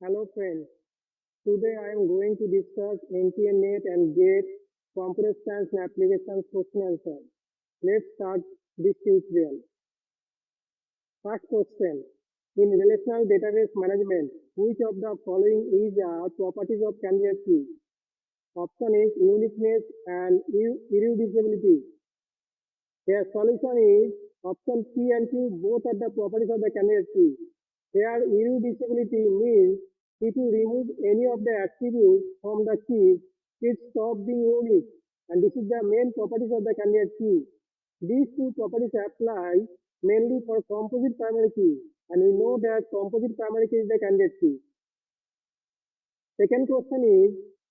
Hello friends, today I am going to discuss NTA NET and GATE Computer Science Applications question answer. Let's start this tutorial. First question, in relational database management, which of the following is a properties of candidate key? Option is uniqueness and irreducibility. Their solution is option P and Q, both are the properties of the candidate key. Here irreducibility means if you remove any of the attributes from the key, it stops being unique. And this is the main properties of the candidate key. These two properties apply mainly for composite primary key. And we know that composite primary key is the candidate key. Second question is,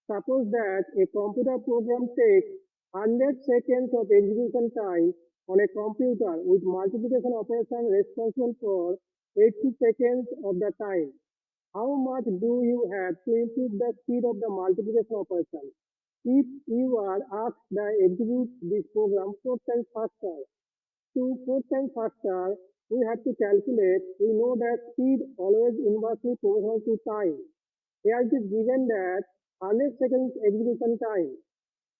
suppose that a computer program takes 100 seconds of execution time on a computer with multiplication operation responsible for 80 seconds of the time. How much do you have to improve the speed of the multiplication operation? If you are asked to execute this program four times faster, to four times faster, we have to calculate, we know that speed always inversely proportional to time. Here it is given that 100 seconds execution time,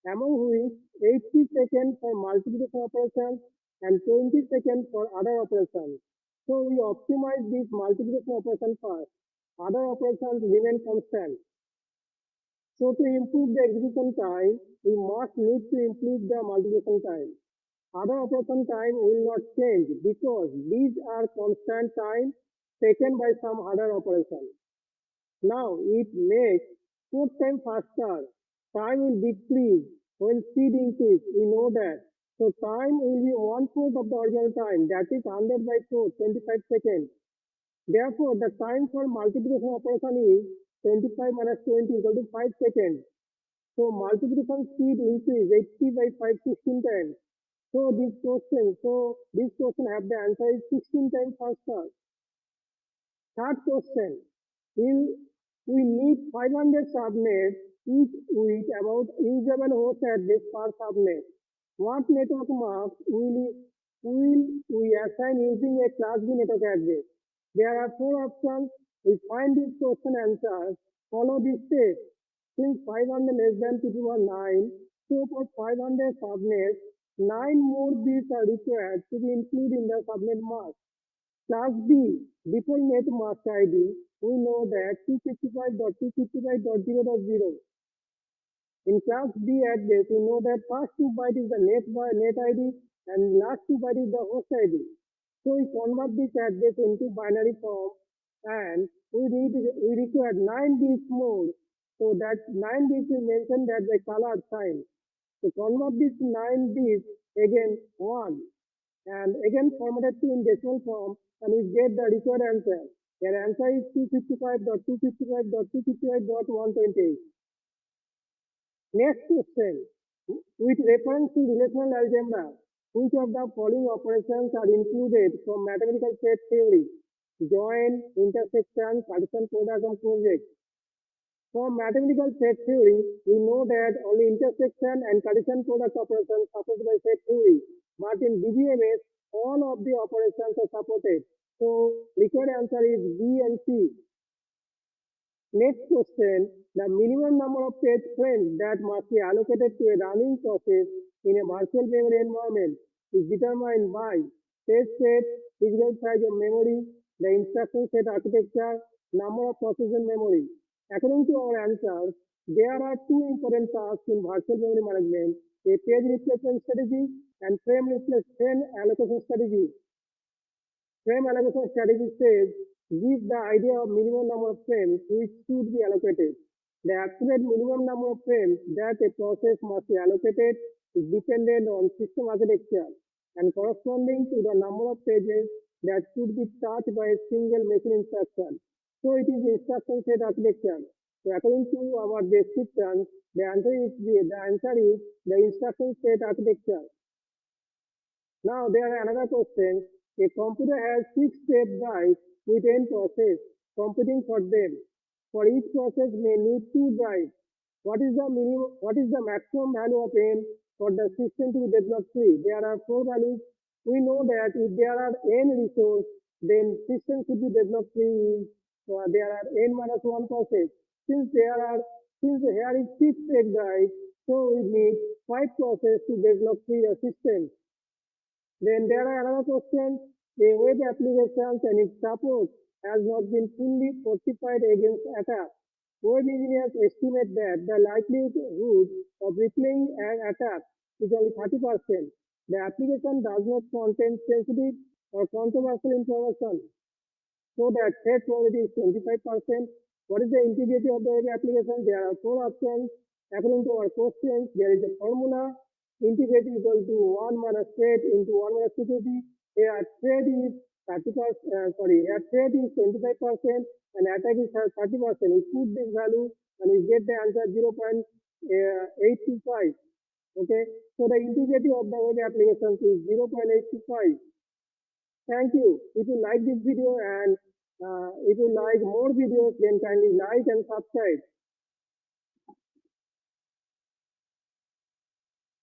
among which 80 seconds for multiplication operation and 20 seconds for other operations. So we optimize this multiplication operation first other operations remain constant. So to improve the execution time, we must need to improve the multiplication time. Other operation time will not change because these are constant time taken by some other operation. Now it makes four times faster. Time will decrease when speed increase. We know that. So time will be one fourth of the original time. That is 100 by 4, 25 seconds. Therefore, the time for multiplication operation is 25 minus 20 equal to 5 seconds. So multiplication speed increase 80 by 5 16 times. So this question, so this question have the answer is 16 times faster. Third question, will we need 500 subnets each with about usable host address per subnet. What network mask will, will we assign using a class B network address? There are four options. We find this question answer. Follow this step. Since 500 less than 9, so for 500 subnets, 9 more bits are required to be included in the subnet mask. Class B, default net mask ID, we know that 255.255.0.0. In class B address, we know that first two byte is the net, net ID and last two byte is the host ID. So we convert this address into binary form and we need we require 9 bits more. So that 9 bits is mentioned as a color sign. So convert this 9 bits again 1 and again formatted to in decimal form and we get the required answer. Your answer is 255.255.255.128. Next question. With reference to relational algebra, which of the following operations are included from mathematical set theory? Join, intersection, partition, product, and project. From mathematical set theory, we know that only intersection and partition product operations are supported by set theory. But in DBMS, all of the operations are supported. So required answer is B and C. Next question, the minimum number of page frames that must be allocated to a running process in a virtual memory environment is determined by test set, physical size of memory, the instruction set architecture, number of processor memory. According to our answers, there are two important tasks in virtual memory management, a page replacement strategy and frame replacement allocation strategy. Frame allocation strategy says, gives the idea of minimum number of frames which should be allocated. The absolute minimum number of frames that a process must be allocated is dependent on system architecture and corresponding to the number of pages that could be touched by a single machine instruction. So it is instruction set architecture. So according to our description, the answer is the, the answer is the instruction set architecture. Now there are another question. A computer has six tape drives with n process computing for them. For each process may need two drives. What is the minimum, what is the maximum value of n for the system to be deadlock free? There are four values. We know that if there are n resources, then system should be developed free uh, there are n minus 1 process. Since there are, since here is 6 egg so we need 5 process to develop three system. Then there are another question, a web application and its support has not been fully fortified against attack. Web engineers estimate that the likelihood of replaying an attack is only 30%. The application does not contain sensitive or controversial information. So that threat probability is 25%. What is the integrity of the application? There are four options. According to our questions, there is a formula. Integrity equal to 1 minus threat into 1 minus security. Here threat is 30 uh, sorry, here threat is 25% and attack is 30%. We put this value and we get the answer 0.825. Okay, so the integrity of the web application is 0.825. Thank you. If you like this video and uh, if you like more videos, then kindly like and subscribe.